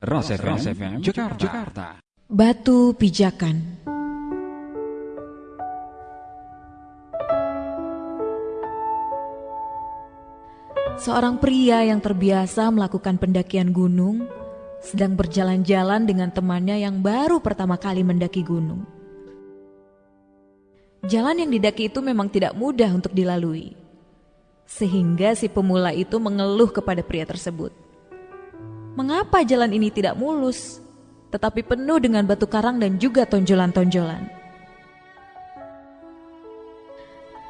Ras FM, Jakarta. Jakarta. Batu pijakan. Seorang pria yang terbiasa melakukan pendakian gunung sedang berjalan-jalan dengan temannya yang baru pertama kali mendaki gunung. Jalan yang didaki itu memang tidak mudah untuk dilalui. Sehingga si pemula itu mengeluh kepada pria tersebut. Mengapa jalan ini tidak mulus, tetapi penuh dengan batu karang dan juga tonjolan-tonjolan?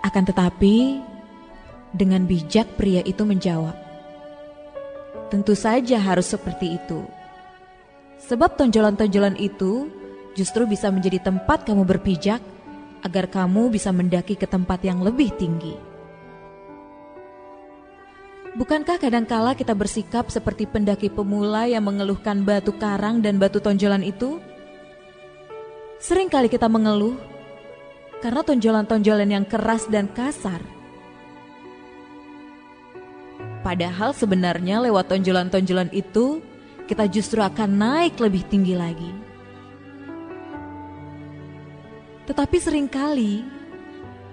Akan tetapi, dengan bijak pria itu menjawab, "Tentu saja harus seperti itu, sebab tonjolan-tonjolan itu justru bisa menjadi tempat kamu berpijak agar kamu bisa mendaki ke tempat yang lebih tinggi." Bukankah kadangkala kita bersikap seperti pendaki pemula yang mengeluhkan batu karang dan batu tonjolan itu? Sering kali kita mengeluh karena tonjolan-tonjolan yang keras dan kasar. Padahal sebenarnya lewat tonjolan-tonjolan itu kita justru akan naik lebih tinggi lagi. Tetapi sering kali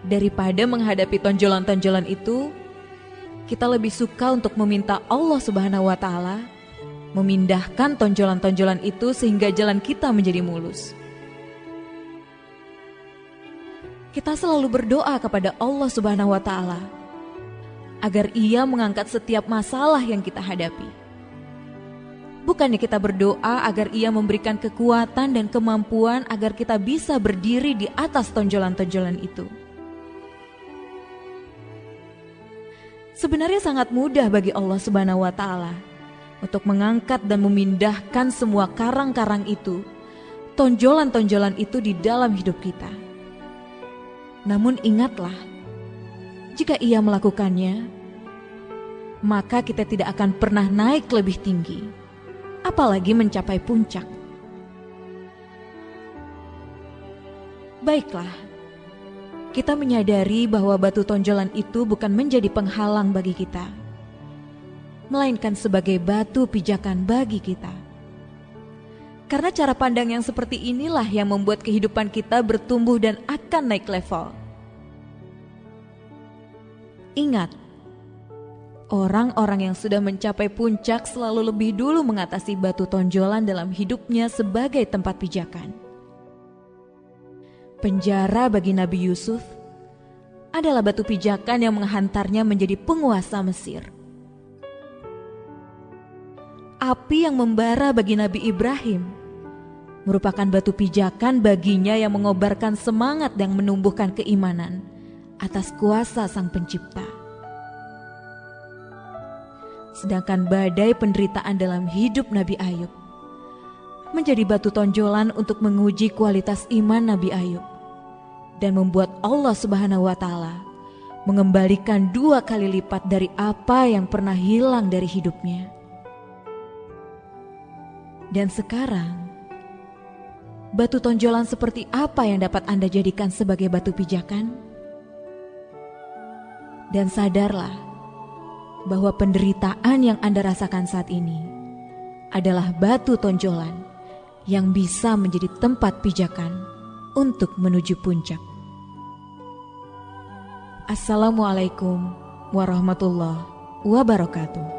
daripada menghadapi tonjolan-tonjolan itu, kita lebih suka untuk meminta Allah Subhanahu wa taala memindahkan tonjolan-tonjolan itu sehingga jalan kita menjadi mulus. Kita selalu berdoa kepada Allah Subhanahu wa taala agar Ia mengangkat setiap masalah yang kita hadapi. Bukannya kita berdoa agar Ia memberikan kekuatan dan kemampuan agar kita bisa berdiri di atas tonjolan-tonjolan itu. Sebenarnya sangat mudah bagi Allah Subhanahu wa taala untuk mengangkat dan memindahkan semua karang-karang itu, tonjolan-tonjolan itu di dalam hidup kita. Namun ingatlah, jika ia melakukannya, maka kita tidak akan pernah naik lebih tinggi, apalagi mencapai puncak. Baiklah, kita menyadari bahwa batu tonjolan itu bukan menjadi penghalang bagi kita, melainkan sebagai batu pijakan bagi kita. Karena cara pandang yang seperti inilah yang membuat kehidupan kita bertumbuh dan akan naik level. Ingat, orang-orang yang sudah mencapai puncak selalu lebih dulu mengatasi batu tonjolan dalam hidupnya sebagai tempat pijakan penjara bagi Nabi Yusuf adalah batu pijakan yang menghantarnya menjadi penguasa Mesir. Api yang membara bagi Nabi Ibrahim merupakan batu pijakan baginya yang mengobarkan semangat dan menumbuhkan keimanan atas kuasa Sang Pencipta. Sedangkan badai penderitaan dalam hidup Nabi Ayub menjadi batu tonjolan untuk menguji kualitas iman Nabi Ayub dan membuat Allah Subhanahu wa taala mengembalikan dua kali lipat dari apa yang pernah hilang dari hidupnya. Dan sekarang, batu tonjolan seperti apa yang dapat Anda jadikan sebagai batu pijakan? Dan sadarlah bahwa penderitaan yang Anda rasakan saat ini adalah batu tonjolan yang bisa menjadi tempat pijakan untuk menuju puncak. Assalamualaikum warahmatullahi wabarakatuh.